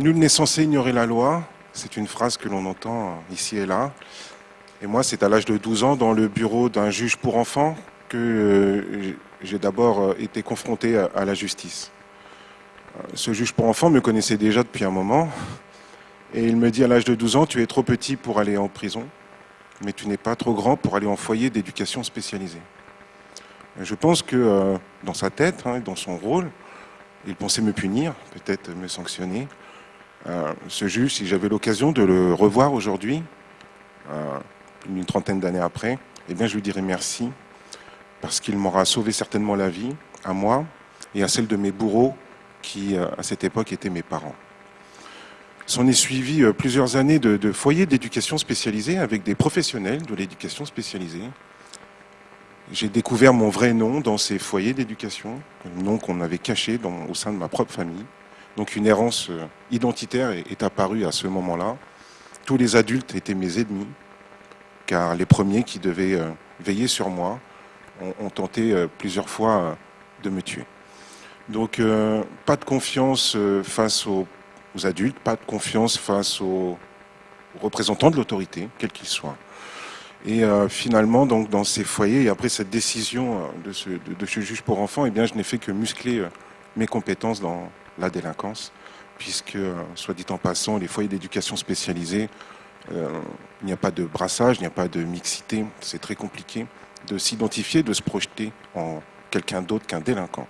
Nul n'est censé ignorer la loi. C'est une phrase que l'on entend ici et là. Et moi, c'est à l'âge de 12 ans, dans le bureau d'un juge pour enfants, que euh, j'ai d'abord euh, été confronté à la justice. Euh, ce juge pour enfants me connaissait déjà depuis un moment. Et il me dit à l'âge de 12 ans, tu es trop petit pour aller en prison, mais tu n'es pas trop grand pour aller en foyer d'éducation spécialisée. Je pense que dans sa tête, hein, dans son rôle, il pensait me punir, peut-être me sanctionner. Euh, ce juge, si j'avais l'occasion de le revoir aujourd'hui, euh, une trentaine d'années après, eh bien, je lui dirais merci, parce qu'il m'aura sauvé certainement la vie, à moi et à celle de mes bourreaux, qui, euh, à cette époque, étaient mes parents. S'en est suivi plusieurs années de, foyers d'éducation spécialisés avec des professionnels de l'éducation spécialisée, j'ai découvert mon vrai nom dans ces foyers d'éducation, un nom qu'on avait caché au sein de ma propre famille. Donc une errance euh, identitaire est, apparue à ce moment-là. Tous les adultes étaient mes ennemis, car les premiers qui devaient euh, veiller sur moi ont, tenté euh, plusieurs fois de me tuer. Donc pas de confiance face aux, adultes, pas de confiance face aux représentants de l'autorité, quels qu'ils soient. Et finalement, donc, dans ces foyers, et après cette décision de ce, juge pour enfants, eh bien, je n'ai fait que muscler mes compétences dans la délinquance, puisque, soit dit en passant, les foyers d'éducation spécialisés, il n'y a pas de brassage, il n'y a pas de mixité, c'est très compliqué de s'identifier, de se projeter en quelqu'un d'autre qu'un délinquant.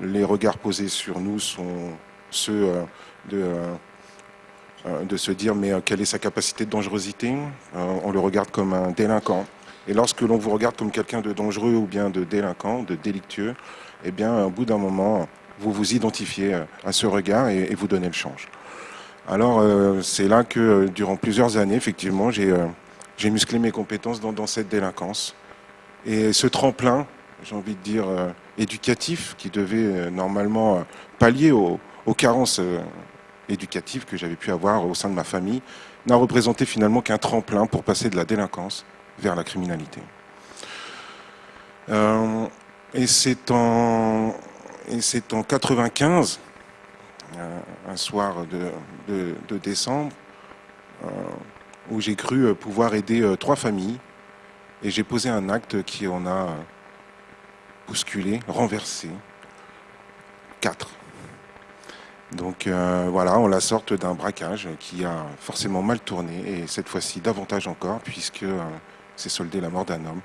Les regards posés sur nous sont ceux de euh, de se dire mais euh, quelle est sa capacité de dangerosité euh, On le regarde comme un délinquant. Et lorsque l'on vous regarde comme quelqu'un de dangereux ou bien de délinquant, de délictueux, eh bien, au bout d'un moment, vous vous identifiez à ce regard et, vous donnez le change. Alors, c'est là que, durant plusieurs années, effectivement, j'ai musclé mes compétences dans, cette délinquance. Et ce tremplin, j'ai envie de dire, éducatif, qui devait normalement pallier aux, aux carences éducative que j'avais pu avoir au sein de ma famille n'a représenté finalement qu'un tremplin pour passer de la délinquance vers la criminalité. Euh, et c'est en, et c'est en 95, euh, un soir de, décembre, euh, où j'ai cru pouvoir aider trois familles et j'ai posé un acte qui en a bousculé, renversé quatre. Donc euh, voilà, on la sorte d'un braquage qui a forcément mal tourné, et cette fois-ci davantage encore, puisque euh, c'est soldé la mort d'un homme.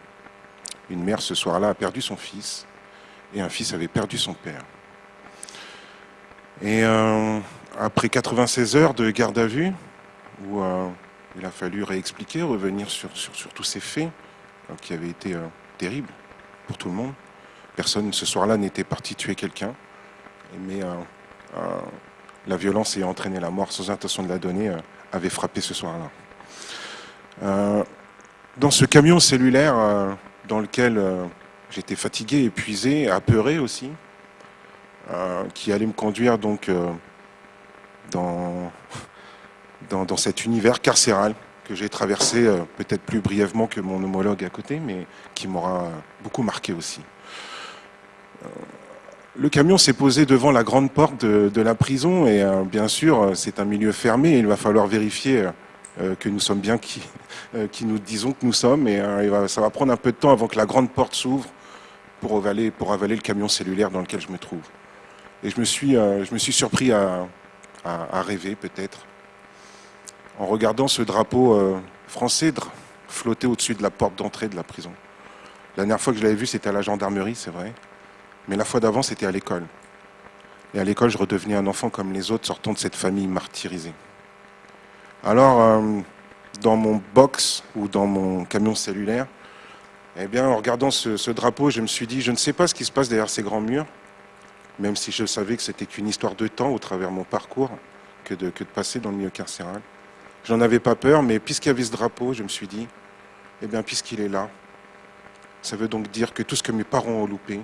Une mère ce soir-là a perdu son fils, et un fils avait perdu son père. Et euh, après 96 heures de garde à vue, où il a fallu réexpliquer, revenir sur, tous ces faits, qui avaient été terribles pour tout le monde, personne ce soir-là n'était parti tuer quelqu'un, mais euh, la violence ayant entraîné la mort sans intention de la donner euh, avait frappé ce soir-là. Euh, dans ce camion cellulaire dans lequel j'étais fatigué, épuisé, apeuré aussi, qui allait me conduire donc dans, dans, cet univers carcéral que j'ai traversé peut-être plus brièvement que mon homologue à côté, mais qui m'aura beaucoup marqué aussi. Le camion s'est posé devant la grande porte de, la prison et euh, bien sûr c'est un milieu fermé il va falloir vérifier euh, que nous sommes bien qui, euh, qui, nous disons que nous sommes et ça va prendre un peu de temps avant que la grande porte s'ouvre pour avaler, pour avaler le camion cellulaire dans lequel je me trouve. Et je me suis, je me suis surpris à, rêver peut-être en regardant ce drapeau français flotter au-dessus de la porte d'entrée de la prison. La dernière fois que je l'avais vu c'était à la gendarmerie c'est vrai. Mais la fois d'avant, c'était à l'école. Et à l'école, je redevenais un enfant comme les autres sortant de cette famille martyrisée. Alors, euh, dans mon box ou dans mon camion cellulaire, eh bien, en regardant ce, drapeau, je me suis dit, je ne sais pas ce qui se passe derrière ces grands murs, même si je savais que c'était qu'une histoire de temps au travers mon parcours que de, passer dans le milieu carcéral. J'en avais pas peur, mais puisqu'il y avait ce drapeau, je me suis dit, eh bien, puisqu'il est là, ça veut donc dire que tout ce que mes parents ont loupé,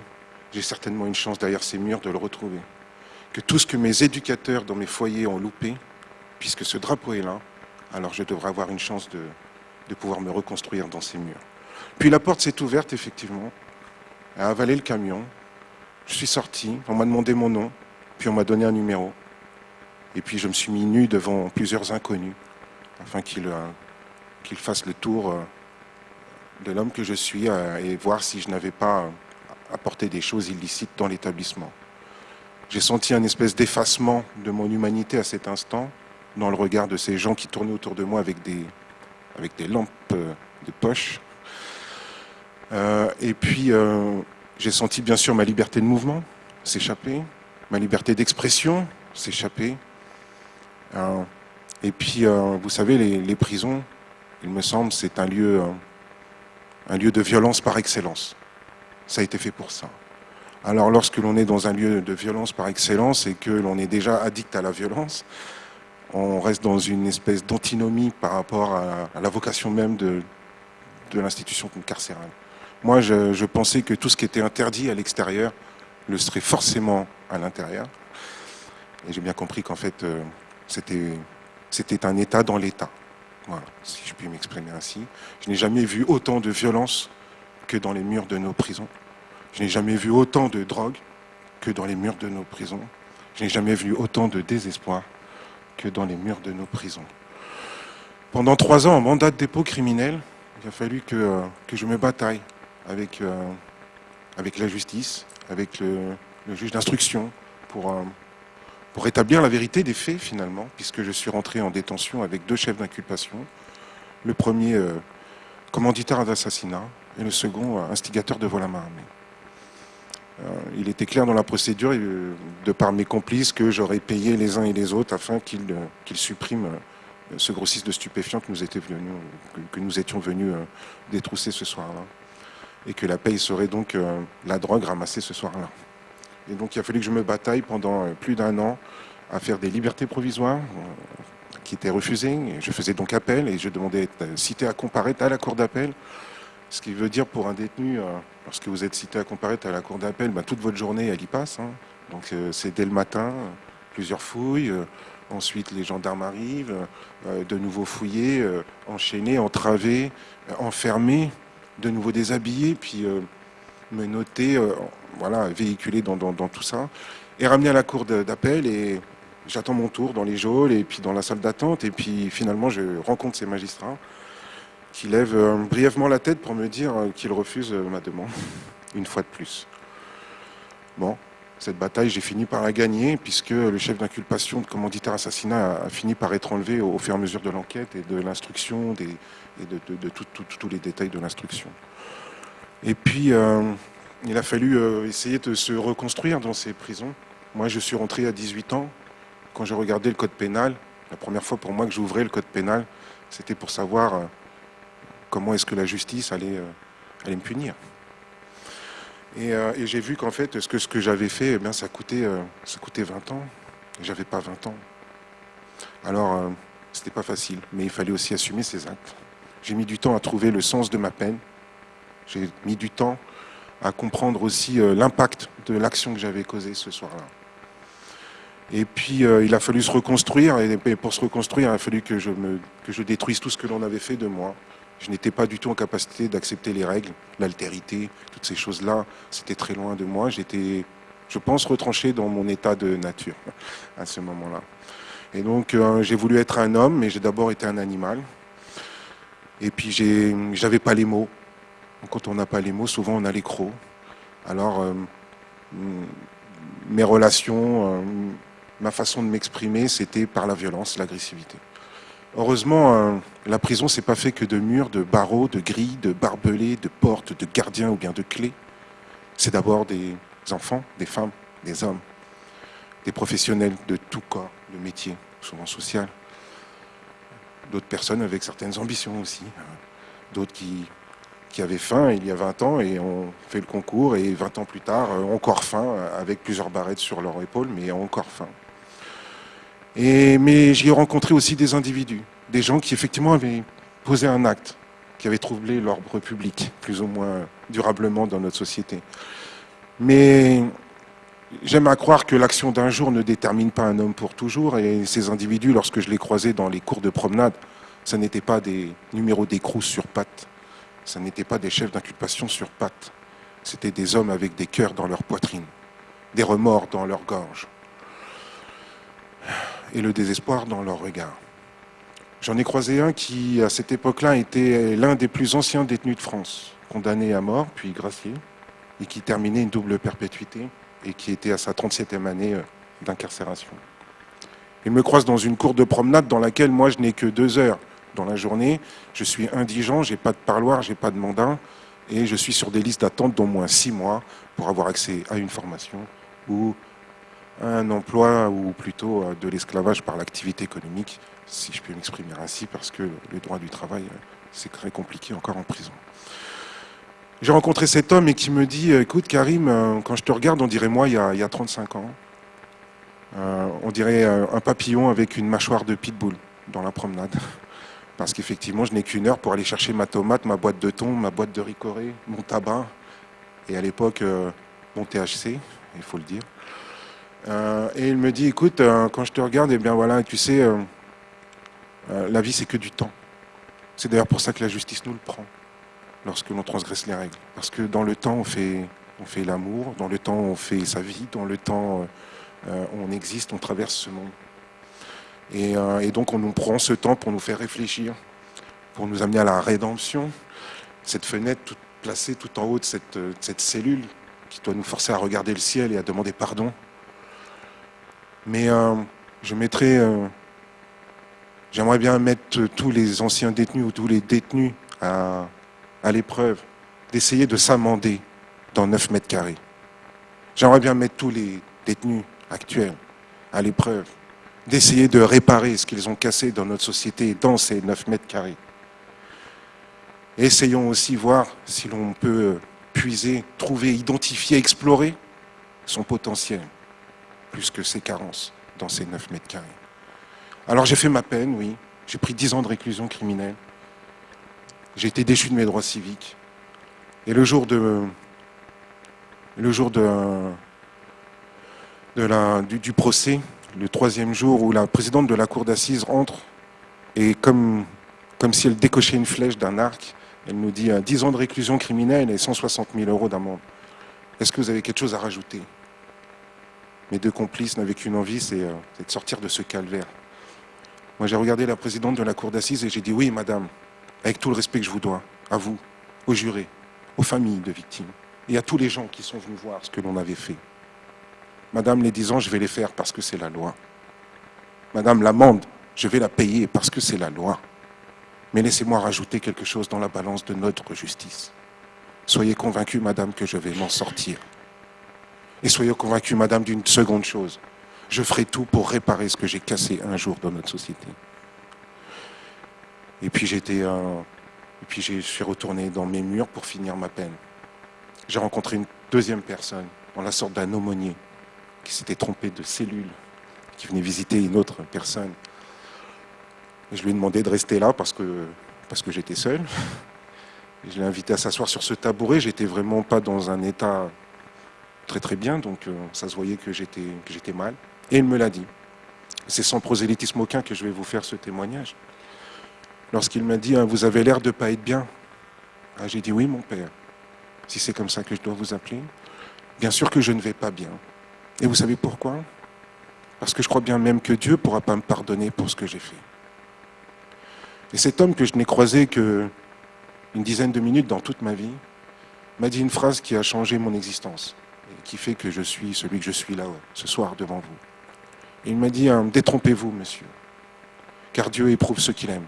j'ai certainement une chance derrière ces murs de le retrouver. Que tout ce que mes éducateurs dans mes foyers ont loupé, puisque ce drapeau est là, alors je devrais avoir une chance de pouvoir me reconstruire dans ces murs. Puis la porte s'est ouverte, effectivement, a avalé le camion. Je suis sorti, on m'a demandé mon nom, puis on m'a donné un numéro. Et puis je me suis mis nu devant plusieurs inconnus, afin qu'ils euh, fassent le tour euh, de l'homme que je suis euh, et voir si je n'avais pas apporté des choses illicites dans l'établissement. J'ai senti un espèce d'effacement de mon humanité à cet instant, dans le regard de ces gens qui tournaient autour de moi avec des, avec des lampes de poche. Et puis, j'ai senti bien sûr ma liberté de mouvement s'échapper, ma liberté d'expression s'échapper. Euh, et puis, euh, vous savez, les, prisons, il me semble, c'est un lieu, euh, un lieu de violence par excellence. Ça a été fait pour ça. Alors, lorsque l'on est dans un lieu de violence par excellence et que l'on est déjà addict à la violence, on reste dans une espèce d'antinomie par rapport à, la vocation même de, de l'institution carcérale. Moi, je, pensais que tout ce qui était interdit à l'extérieur le serait forcément à l'intérieur. Et j'ai bien compris qu'en fait, euh, c'était un État dans l'État. Voilà, si je puis m'exprimer ainsi. Je n'ai jamais vu autant de violence que dans les murs de nos prisons. Je n'ai jamais vu autant de drogue que dans les murs de nos prisons. Je n'ai jamais vu autant de désespoir que dans les murs de nos prisons. Pendant trois ans, en mandat de dépôt criminel, il a fallu que, euh, que je me bataille avec, euh, avec la justice, avec le, juge d'instruction, pour, euh, pour établir la vérité des faits finalement, puisque je suis rentré en détention avec deux chefs d'inculpation. Le premier, euh, commanditaire d'assassinat, et le second, instigateur de vol à main armée. il était clair dans la procédure, de par mes complices, que j'aurais payé les uns et les autres afin qu'ils suppriment ce grossiste de stupéfiants que nous, que nous étions venus détrousser ce soir-là et que la paye serait donc euh, la drogue ramassée ce soir-là. Et donc il a fallu que je me bataille pendant euh, plus d'un an à faire des libertés provisoires euh, qui étaient refusées. Et je faisais donc appel et je demandais d'être cité à comparaître à la cour d'appel. Ce qui veut dire pour un détenu, lorsque vous êtes cité à comparaître à la cour d'appel, ben, toute votre journée, elle y passe. Hein. Donc c'est dès le matin, plusieurs fouilles. Ensuite, les gendarmes arrivent, de nouveau fouillés, enchaînés, entravés, enfermés de nouveau déshabillé, puis euh, me noter, euh, voilà, véhiculer dans, tout ça, et ramener à la cour d'appel, et j'attends mon tour dans les geôles, et puis dans la salle d'attente, et puis finalement je rencontre ces magistrats qui lèvent euh, brièvement la tête pour me dire qu'ils refusent ma demande, une fois de plus. Bon, cette bataille, j'ai fini par la gagner, puisque le chef d'inculpation de commanditaire assassinat a, fini par être enlevé au, fur et à mesure de l'enquête et de l'instruction, et de, tous les détails de l'instruction. Et puis, euh, il a fallu euh, essayer de se reconstruire dans ces prisons. Moi, je suis rentré à 18 ans. Quand j'ai regardé le code pénal, la première fois pour moi que j'ouvrais le code pénal, c'était pour savoir euh, comment est-ce que la justice allait me punir. Et, j'ai vu qu'en fait, ce que, j'avais fait, eh ça, coûtait, ça coûtait 20 ans. J'avais pas 20 ans. Alors, c'était pas facile, mais il fallait aussi assumer ses actes. J'ai mis du temps à trouver le sens de ma peine. J'ai mis du temps à comprendre aussi euh, l'impact de l'action que j'avais causée ce soir-là. Et puis, euh, il a fallu se reconstruire, et pour se reconstruire, il a fallu que je, que je détruise tout ce que l'on avait fait de moi. Je n'étais pas du tout en capacité d'accepter les règles, l'altérité, toutes ces choses-là. C'était très loin de moi. J'étais, je pense, retranché dans mon état de nature à ce moment-là. Et donc, euh, j'ai voulu être un homme, mais j'ai d'abord été un animal. Et puis j'avais pas les mots. Quand on n'a pas les mots, souvent on a les crocs. Alors euh, mes relations, euh, ma façon de m'exprimer, c'était par la violence, l'agressivité. Heureusement, euh, la prison, c'est pas fait que de murs, de barreaux, de grilles, de barbelés, de portes, de gardiens ou bien de clés. C'est d'abord des enfants, des femmes, des hommes, des professionnels de tout corps, de métier, souvent social d'autres personnes avec certaines ambitions aussi, hein. d'autres qui, qui avaient faim il y a 20 ans et ont fait le concours et 20 ans plus tard ont encore faim avec plusieurs barrettes sur leur épaule mais encore faim. Et, mais j'y ai rencontré aussi des individus, des gens qui effectivement avaient posé un acte, qui avait troublé l'ordre public plus ou moins durablement dans notre société. Mais J'aime à croire que l'action d'un jour ne détermine pas un homme pour toujours, et ces individus, lorsque je les croisais dans les cours de promenade, ce n'étaient pas des numéros d'écrous sur pattes, ce n'étaient pas des chefs d'inculpation sur pattes, c'était des hommes avec des cœurs dans leur poitrine, des remords dans leur gorge. Et le désespoir dans leur regard. J'en ai croisé un qui, à cette époque-là, était l'un des plus anciens détenus de France, condamné à mort, puis gracié, et qui terminait une double perpétuité, et qui était à sa 37e année euh, d'incarcération. Il me croise dans une cour de promenade dans laquelle moi je n'ai que deux heures dans la journée. Je suis indigent, j'ai pas de parloir, j'ai pas de mandat, et je suis sur des listes d'attente d'au moins six mois pour avoir accès à une formation ou un emploi ou plutôt de l'esclavage par l'activité économique, si je peux m'exprimer ainsi, parce que le droit du travail, c'est très compliqué encore en prison. J'ai rencontré cet homme et qui me dit, écoute Karim, quand je te regarde, on dirait moi il y a, 35 ans. Euh, on dirait un papillon avec une mâchoire de pitbull dans la promenade. Parce qu'effectivement, je n'ai qu'une heure pour aller chercher ma tomate, ma boîte de thon, ma boîte de ricoré, mon tabac, et à l'époque, euh, mon THC, il faut le dire. Euh, et il me dit, écoute, euh, quand je te regarde, eh bien voilà, tu sais, la vie c'est que du temps. C'est d'ailleurs pour ça que la justice nous le prend, lorsque l'on transgresse les règles. Parce que dans le temps, on fait, on fait l'amour, dans le temps, on fait sa vie, dans le temps, on existe, on traverse ce monde. Et, donc on nous prend ce temps pour nous faire réfléchir, pour nous amener à la rédemption. Cette fenêtre toute placée tout en haut de cette cellule qui doit nous forcer à regarder le ciel et à demander pardon mais euh, je mettrais. Euh, j'aimerais bien mettre tous les anciens détenus ou tous les détenus à, l'épreuve, d'essayer de s'amender dans 9 mètres carrés. J'aimerais bien mettre tous les détenus actuels à l'épreuve, d'essayer de réparer ce qu'ils ont cassé dans notre société, dans ces 9 mètres carrés. Essayons aussi voir si l'on peut puiser, trouver, identifier, explorer son potentiel plus que ses carences dans ces 9 mètres carrés. Alors j'ai fait ma peine, oui. J'ai pris 10 ans de réclusion criminelle. J'ai été déchu de mes droits civiques. Et le jour de, le jour du, procès, le troisième jour où la présidente de la cour d'assises entre, et comme, comme si elle décochait une flèche d'un arc, elle nous dit 10 ans de réclusion criminelle et 160 000 euros d'amende. Est-ce que vous avez quelque chose à rajouter? Mes deux complices n'avaient qu'une envie, euh, c'est de sortir de ce calvaire. Moi, j'ai regardé la présidente de la cour d'assises et j'ai dit oui, madame, avec tout le respect que je vous dois, à vous, aux jurés, aux familles de victimes et à tous les gens qui sont venus voir ce que l'on avait fait. Madame, les 10 ans, je vais les faire parce que c'est la loi. Madame, l'amende, je vais la payer parce que c'est la loi. Mais laissez-moi rajouter quelque chose dans la balance de notre justice. Soyez convaincue, madame, que je vais m'en sortir. Et soyez convaincue, madame, d'une seconde chose. Je ferai tout pour réparer ce que j'ai cassé un jour dans notre société. Et puis j'étais, et puis je suis retourné dans mes murs pour finir ma peine. J'ai rencontré une deuxième personne, dans la sorte d'un aumônier, qui s'était trompé de cellule, qui venait visiter une autre personne. je lui ai demandé de rester là parce que, parce que j'étais seul. je l'ai invité à s'asseoir sur ce tabouret. J'étais vraiment pas dans un état très très bien, donc euh, ça se voyait que j'étais mal. Et il me l'a dit. C'est sans prosélytisme aucun que je vais vous faire ce témoignage. Lorsqu'il m'a dit, hein, vous avez l'air de ne pas être bien. Ah, j'ai dit, oui, mon père, si c'est comme ça que je dois vous appeler. Bien sûr que je ne vais pas bien. Et vous savez pourquoi? Parce que je crois bien même que Dieu ne pourra pas me pardonner pour ce que j'ai fait. Et cet homme que je n'ai croisé que une dizaine de minutes dans toute ma vie m'a dit une phrase qui a changé mon existence qui fait que je suis celui que je suis là ce soir devant vous. il m'a dit, hein, détrompez-vous, monsieur, car Dieu éprouve ceux qu'il aime.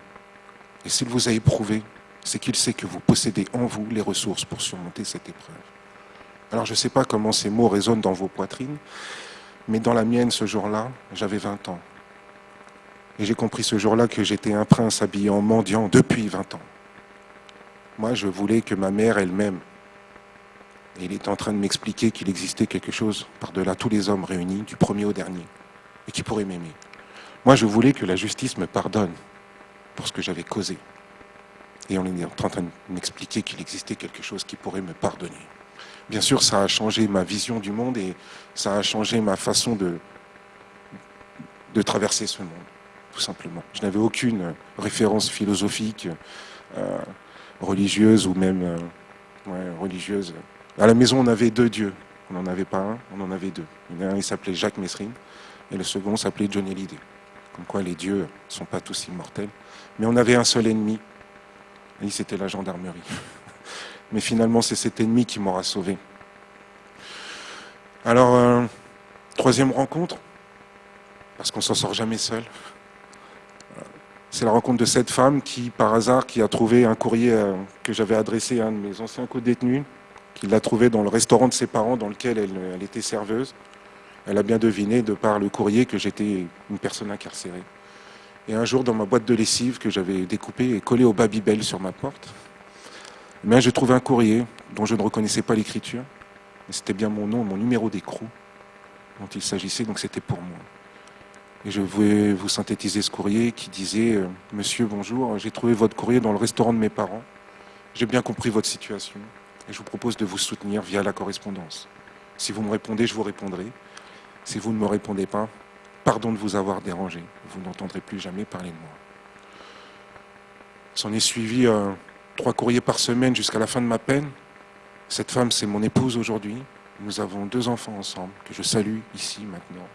Et s'il vous a éprouvé, c'est qu'il sait que vous possédez en vous les ressources pour surmonter cette épreuve. Alors je ne sais pas comment ces mots résonnent dans vos poitrines, mais dans la mienne ce jour-là, j'avais 20 ans. Et j'ai compris ce jour-là que j'étais un prince habillé en mendiant depuis 20 ans. Moi, je voulais que ma mère elle-même et il est en train de m'expliquer qu'il existait quelque chose par-delà tous les hommes réunis, du premier au dernier, et qui pourrait m'aimer. Moi, je voulais que la justice me pardonne pour ce que j'avais causé. Et on est en train de m'expliquer qu'il existait quelque chose qui pourrait me pardonner. Bien sûr, ça a changé ma vision du monde et ça a changé ma façon de, de traverser ce monde, tout simplement. Je n'avais aucune référence philosophique, euh, religieuse ou même euh, religieuse à la maison, on avait deux dieux. On n'en avait pas un, on en avait deux. Un, il s'appelait Jacques Messrine, et le second s'appelait Johnny Hallyday. comme quoi les dieux ne sont pas tous immortels. Mais on avait un seul ennemi, c'était la gendarmerie. Mais finalement, c'est cet ennemi qui m'aura sauvé. Alors, euh, troisième rencontre, parce qu'on s'en sort jamais seul. C'est la rencontre de cette femme qui, par hasard, qui a trouvé un courrier euh, que j'avais adressé à un de mes anciens co-détenus, qui l'a trouvé dans le restaurant de ses parents dans lequel elle, était serveuse. Elle a bien deviné, de par le courrier, que j'étais une personne incarcérée. Et un jour, dans ma boîte de lessive que j'avais découpée et collée au Babybel sur ma porte, mais j'ai trouvé un courrier dont je ne reconnaissais pas l'écriture. C'était bien mon nom, mon numéro d'écrou dont il s'agissait, donc c'était pour moi. Et je voulais vous synthétiser ce courrier qui disait euh, Monsieur, bonjour, j'ai trouvé votre courrier dans le restaurant de mes parents. J'ai bien compris votre situation et je vous propose de vous soutenir via la correspondance. Si vous me répondez, je vous répondrai. Si vous ne me répondez pas, pardon de vous avoir dérangé. Vous n'entendrez plus jamais parler de moi. S'en est suivi euh, trois courriers par semaine jusqu'à la fin de ma peine. Cette femme, c'est mon épouse aujourd'hui. Nous avons deux enfants ensemble que je salue ici maintenant.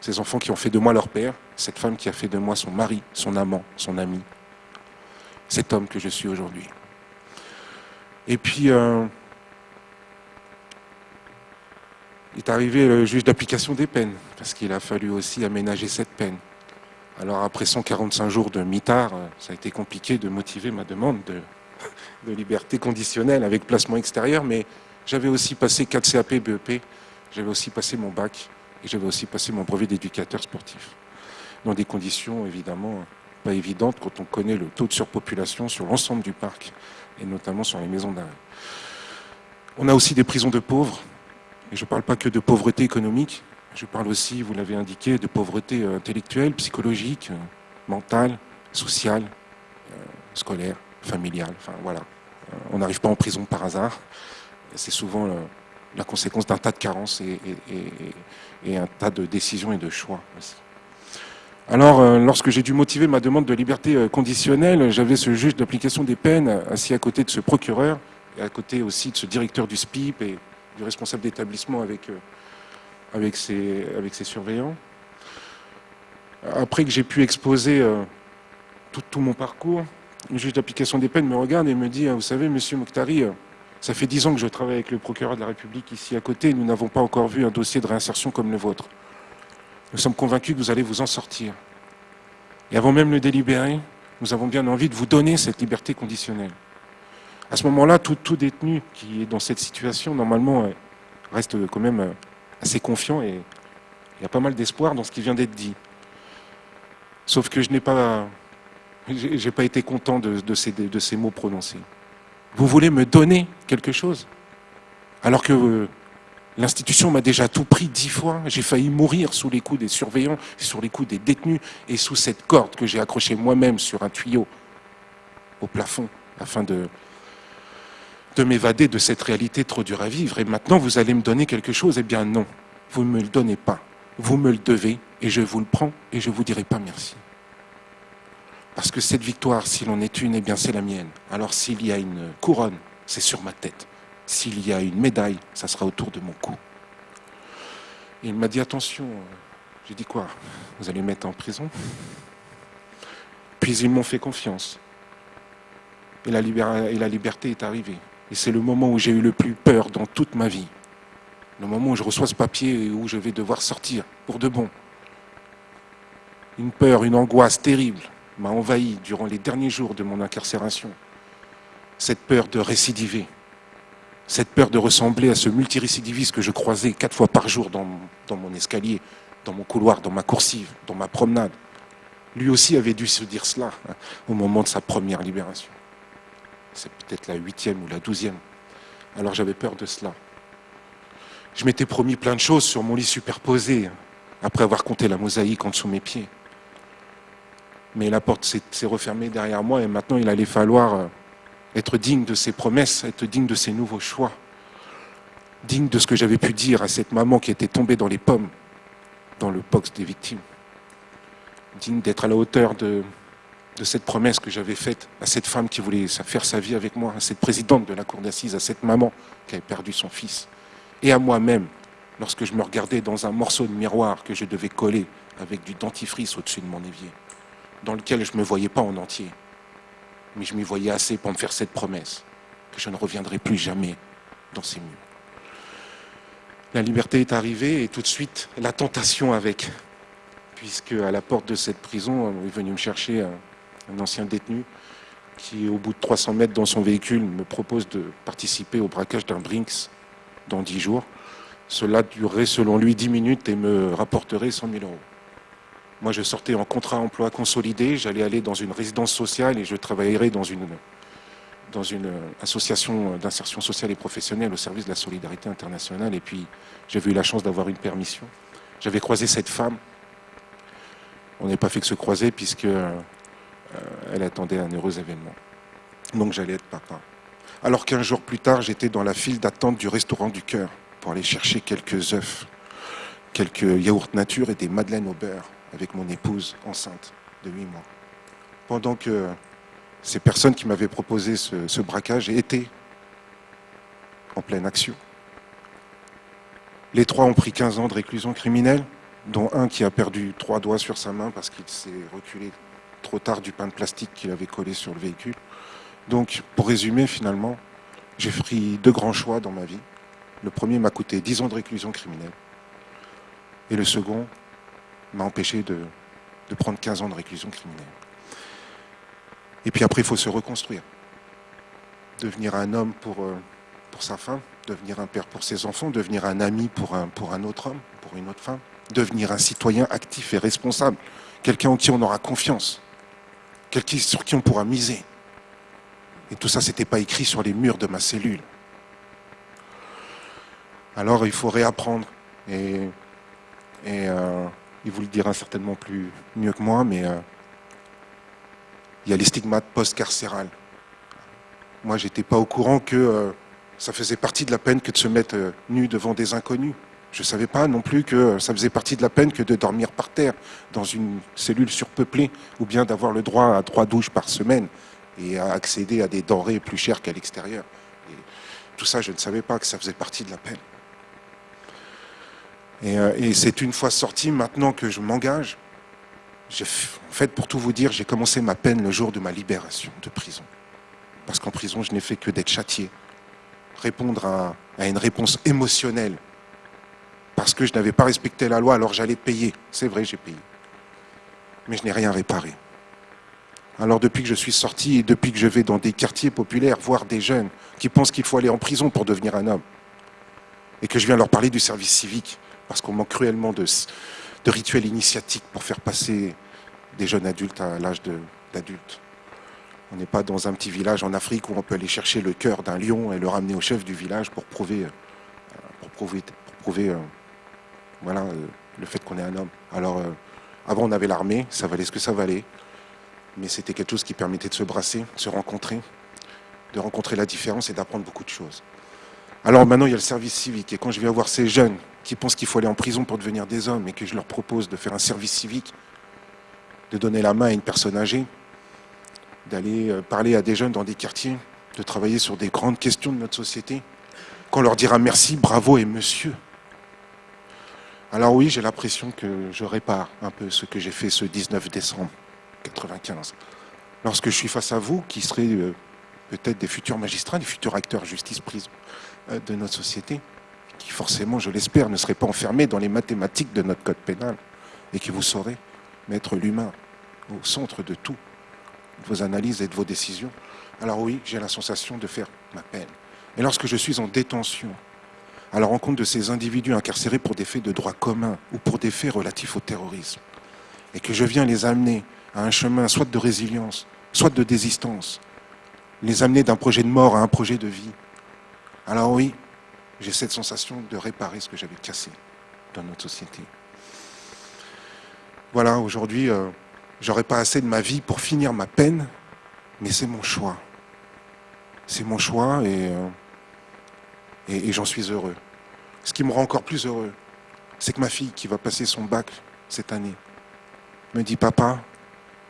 Ces enfants qui ont fait de moi leur père, cette femme qui a fait de moi son mari, son amant, son ami, cet homme que je suis aujourd'hui. Et puis, euh, est arrivé le juge d'application des peines, parce qu'il a fallu aussi aménager cette peine. Alors après 145 jours de mitard, euh, ça a été compliqué de motiver ma demande de, de liberté conditionnelle avec placement extérieur, mais j'avais aussi passé 4 CAP BEP, j'avais aussi passé mon bac, et j'avais aussi passé mon brevet d'éducateur sportif. Dans des conditions évidemment pas évidentes quand on connaît le taux de surpopulation sur l'ensemble du parc, et notamment sur les maisons d'arrêt. On a aussi des prisons de pauvres, et je ne parle pas que de pauvreté économique, je parle aussi, vous l'avez indiqué, de pauvreté euh, intellectuelle, psychologique, euh, mentale, sociale, euh, scolaire, familiale. Enfin voilà, on n'arrive pas en prison par hasard. C'est souvent la conséquence d'un tas de carences et, un tas de décisions et de choix aussi. Alors, lorsque j'ai dû motiver ma demande de liberté conditionnelle, j'avais ce juge d'application des peines assis à côté de ce procureur et à côté aussi de ce directeur du SPIP et du responsable d'établissement avec, euh, ses, surveillants. Après que j'ai pu exposer euh, tout, mon parcours, le juge d'application des peines me regarde et me dit, vous savez, monsieur Mokhtari, euh, ça fait dix ans que je travaille avec le procureur de la République ici à côté, nous n'avons pas encore vu un dossier de réinsertion comme le vôtre. Nous sommes convaincus que vous allez vous en sortir. Et avant même le délibéré, nous avons bien envie de vous donner cette liberté conditionnelle. À ce moment-là, tout, détenu qui est dans cette situation, normalement, euh, reste quand même euh, assez confiant et il y a pas mal d'espoir dans ce qui vient d'être dit. Sauf que je n'ai pas, j'ai pas été content de, ces, de ces mots prononcés. Vous voulez me donner quelque chose? Alors que euh, l'institution m'a déjà tout pris dix fois. J'ai failli mourir sous les coups des surveillants, sur les coups des détenus et sous cette corde que j'ai accrochée moi-même sur un tuyau au plafond afin de, de m'évader de cette réalité trop dure à vivre. Et maintenant, vous allez me donner quelque chose? Eh bien non, vous ne me le donnez pas. Vous me le devez et je vous le prends et je ne vous dirai pas merci. Parce que cette victoire, s'il en est une, eh bien c'est la mienne. Alors s'il y a une couronne, c'est sur ma tête. S'il y a une médaille, ça sera autour de mon cou. il m'a dit attention. J'ai dit quoi Vous allez me mettre en prison? Puis ils m'ont fait confiance. Et la, et la liberté est arrivée. Et c'est le moment où j'ai eu le plus peur dans toute ma vie. Le moment où je reçois ce papier et où je vais devoir sortir pour de bon. Une peur, une angoisse terrible m'a envahi durant les derniers jours de mon incarcération. Cette peur de récidiver, cette peur de ressembler à ce multirécidiviste que je croisais quatre fois par jour dans, mon escalier, dans mon couloir, dans ma coursive, dans ma promenade. Lui aussi avait dû se dire cela hein, au moment de sa première libération c'est peut-être la huitième ou la douzième. Alors j'avais peur de cela. Je m'étais promis plein de choses sur mon lit superposé, après avoir compté la mosaïque en dessous mes pieds. Mais la porte s'est refermée derrière moi et maintenant il allait falloir euh, être digne de ses promesses, être digne de ses nouveaux choix, digne de ce que j'avais pu dire à cette maman qui était tombée dans les pommes, dans le box des victimes, digne d'être à la hauteur de, de cette promesse que j'avais faite à cette femme qui voulait faire sa vie avec moi, à cette présidente de la cour d'assises, à cette maman qui avait perdu son fils, et à moi-même, lorsque je me regardais dans un morceau de miroir que je devais coller avec du dentifrice au-dessus de mon évier, dans lequel je ne me voyais pas en entier, mais je m'y voyais assez pour me faire cette promesse, que je ne reviendrai plus jamais dans ces murs. La liberté est arrivée et tout de suite la tentation avec, puisque à la porte de cette prison, on est venu me chercher un, ancien détenu qui, au bout de 300 mètres dans son véhicule, me propose de participer au braquage d'un Brinks dans 10 jours. Cela durerait selon lui 10 minutes et me rapporterait 100 000 euros. Moi, je sortais en contrat emploi consolidé, j'allais aller dans une résidence sociale et je travaillerais dans une, une association d'insertion sociale et professionnelle au service de la solidarité internationale. Et puis, j'avais eu la chance d'avoir une permission. J'avais croisé cette femme. On n'est pas fait que se croiser puisque euh, elle attendait un heureux événement. Donc j'allais être papa. Alors qu'un jour plus tard, j'étais dans la file d'attente du restaurant du cœur pour aller chercher quelques œufs, quelques yaourts nature et des madeleines au beurre avec mon épouse enceinte de 8 mois. Pendant que ces personnes qui m'avaient proposé ce, braquage étaient en pleine action. Les trois ont pris 15 ans de réclusion criminelle, dont un qui a perdu trois doigts sur sa main parce qu'il s'est reculé trop tard du pain de plastique qu'il avait collé sur le véhicule. Donc, pour résumer, finalement, j'ai pris deux grands choix dans ma vie. Le premier m'a coûté 10 ans de réclusion criminelle. Et le second m'a empêché de, prendre 15 ans de réclusion criminelle. Et puis après, il faut se reconstruire. Devenir un homme pour, euh, pour sa femme, devenir un père pour ses enfants, devenir un ami pour un, pour un autre homme, pour une autre femme, devenir un citoyen actif et responsable, quelqu'un en qui on aura confiance, quelqu'un sur qui on pourra miser. Et tout ça, ce n'était pas écrit sur les murs de ma cellule. Alors il faut réapprendre. Et, et euh, il vous le dira certainement plus mieux que moi, mais euh, il y a les stigmates post-carcérales. Moi, j'étais pas au courant que euh, ça faisait partie de la peine que de se mettre euh, nu devant des inconnus. Je ne savais pas non plus que ça faisait partie de la peine que de dormir par terre dans une cellule surpeuplée ou bien d'avoir le droit à trois douches par semaine et à accéder à des denrées plus chères qu'à l'extérieur. Tout ça, je ne savais pas que ça faisait partie de la peine. Euh, et, c'est une fois sorti, maintenant que je m'engage, en fait, pour tout vous dire, j'ai commencé ma peine le jour de ma libération de prison. Parce qu'en prison, je n'ai fait que d'être châtié, répondre à, à une réponse émotionnelle. Parce que je n'avais pas respecté la loi, alors j'allais payer. C'est vrai, j'ai payé. Mais je n'ai rien réparé. Alors depuis que je suis sorti et depuis que je vais dans des quartiers populaires voir des jeunes qui pensent qu'il faut aller en prison pour devenir un homme, et que je viens leur parler du service civique, parce qu'on manque cruellement de, rituels initiatiques pour faire passer des jeunes adultes à l'âge d'adulte. On n'est pas dans un petit village en Afrique où on peut aller chercher le cœur d'un lion et le ramener au chef du village pour prouver, euh, pour prouver, prouver euh, voilà, euh, le fait qu'on est un homme. Alors, avant, on avait l'armée, ça valait ce que ça valait, mais c'était quelque chose qui permettait de se brasser, de se rencontrer, de rencontrer la différence et d'apprendre beaucoup de choses. Alors maintenant, il y a le service civique. Et quand je viens voir ces jeunes qui pensent qu'il faut aller en prison pour devenir des hommes et que je leur propose de faire un service civique, de donner la main à une personne âgée, d'aller euh, parler à des jeunes dans des quartiers, de travailler sur des grandes questions de notre société, qu'on leur dira merci, bravo et monsieur. Alors oui, j'ai l'impression que je répare un peu ce que j'ai fait ce 19 décembre 95. Lorsque je suis face à vous, qui serez euh, peut-être des futurs magistrats, des futurs acteurs justice-prison, euh, de notre société, qui forcément, je l'espère, ne serait pas enfermé dans les mathématiques de notre code pénal, et qui vous saurez mettre l'humain au centre de tout, de vos analyses et de vos décisions. Alors oui, j'ai la sensation de faire ma peine. Et lorsque je suis en détention, à la rencontre de ces individus incarcérés pour des faits de droit commun ou pour des faits relatifs au terrorisme, et que je viens les amener à un chemin soit de résilience, soit de désistance, les amener d'un projet de mort à un projet de vie, alors oui, j'ai cette sensation de réparer ce que j'avais cassé dans notre société. Voilà, aujourd'hui, euh, j'aurais pas assez de ma vie pour finir ma peine, mais c'est mon choix. C'est mon choix euh, et, et, j'en suis heureux. Ce qui me rend encore plus heureux, c'est que ma fille qui va passer son bac cette année me dit Papa,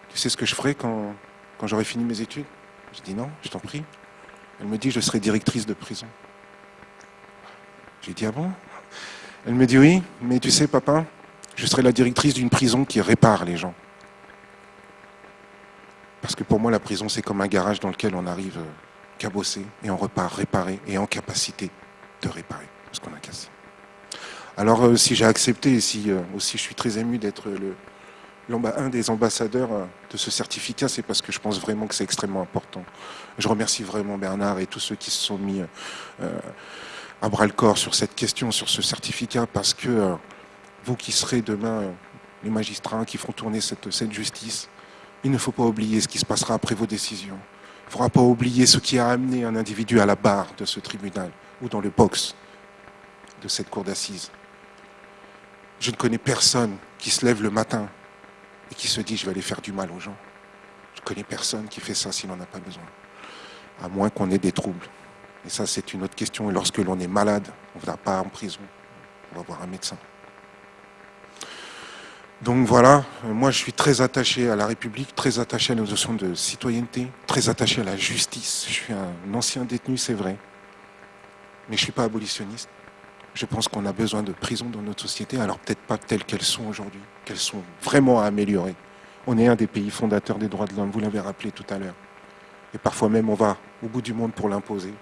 tu sais ce que je ferai quand, quand j'aurai fini mes études? Je dis non, je t'en prie. Elle me dit Je serai directrice de prison. J'ai dit, ah bon Elle me dit oui, mais tu sais papa, je serai la directrice d'une prison qui répare les gens. Parce que pour moi, la prison, c'est comme un garage dans lequel on arrive euh, cabossé et on repart réparé et en capacité de réparer ce qu'on a cassé. Alors, euh, si j'ai accepté et si euh, aussi je suis très ému d'être un des ambassadeurs de ce certificat, c'est parce que je pense vraiment que c'est extrêmement important. Je remercie vraiment Bernard et tous ceux qui se sont mis à bras le corps sur cette question, sur ce certificat, parce que vous qui serez demain les magistrats qui feront tourner cette, cette justice, il ne faut pas oublier ce qui se passera après vos décisions. Il ne faudra pas oublier ce qui a amené un individu à la barre de ce tribunal ou dans le box de cette cour d'assises. Je ne connais personne qui se lève le matin et qui se dit je vais aller faire du mal aux gens. Je ne connais personne qui fait ça s'il n'en a pas besoin. À moins qu'on ait des troubles. Et ça, c'est une autre question. Et lorsque l'on est malade, on ne va pas en prison. On va voir un médecin. Donc voilà, euh, moi je suis très attaché à la République, très attaché à la notion de citoyenneté, très attaché à la justice. Je suis un ancien détenu, c'est vrai, mais je ne suis pas abolitionniste. Je pense qu'on a besoin de prisons dans notre société, alors peut-être pas telles qu'elles sont aujourd'hui, qu'elles sont vraiment à améliorer. On est un des pays fondateurs des droits de l'homme, vous l'avez rappelé tout à l'heure. Et parfois même on va au bout du monde pour l'imposer,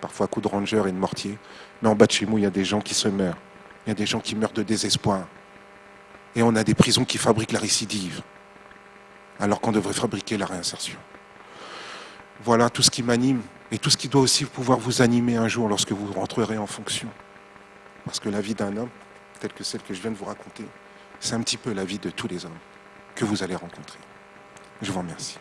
parfois à coups de ranger et de mortier. Mais en bas de chez nous, il y a des gens qui se meurent. Il y a des gens qui meurent de désespoir. Et on a des prisons qui fabriquent la récidive, alors qu'on devrait fabriquer la réinsertion. Voilà tout ce qui m'anime et tout ce qui doit aussi pouvoir vous animer un jour lorsque vous rentrerez en fonction. Parce que la vie d'un homme, telle que celle que je viens de vous raconter, c'est un petit peu la vie de tous les hommes que vous allez rencontrer. Je vous remercie.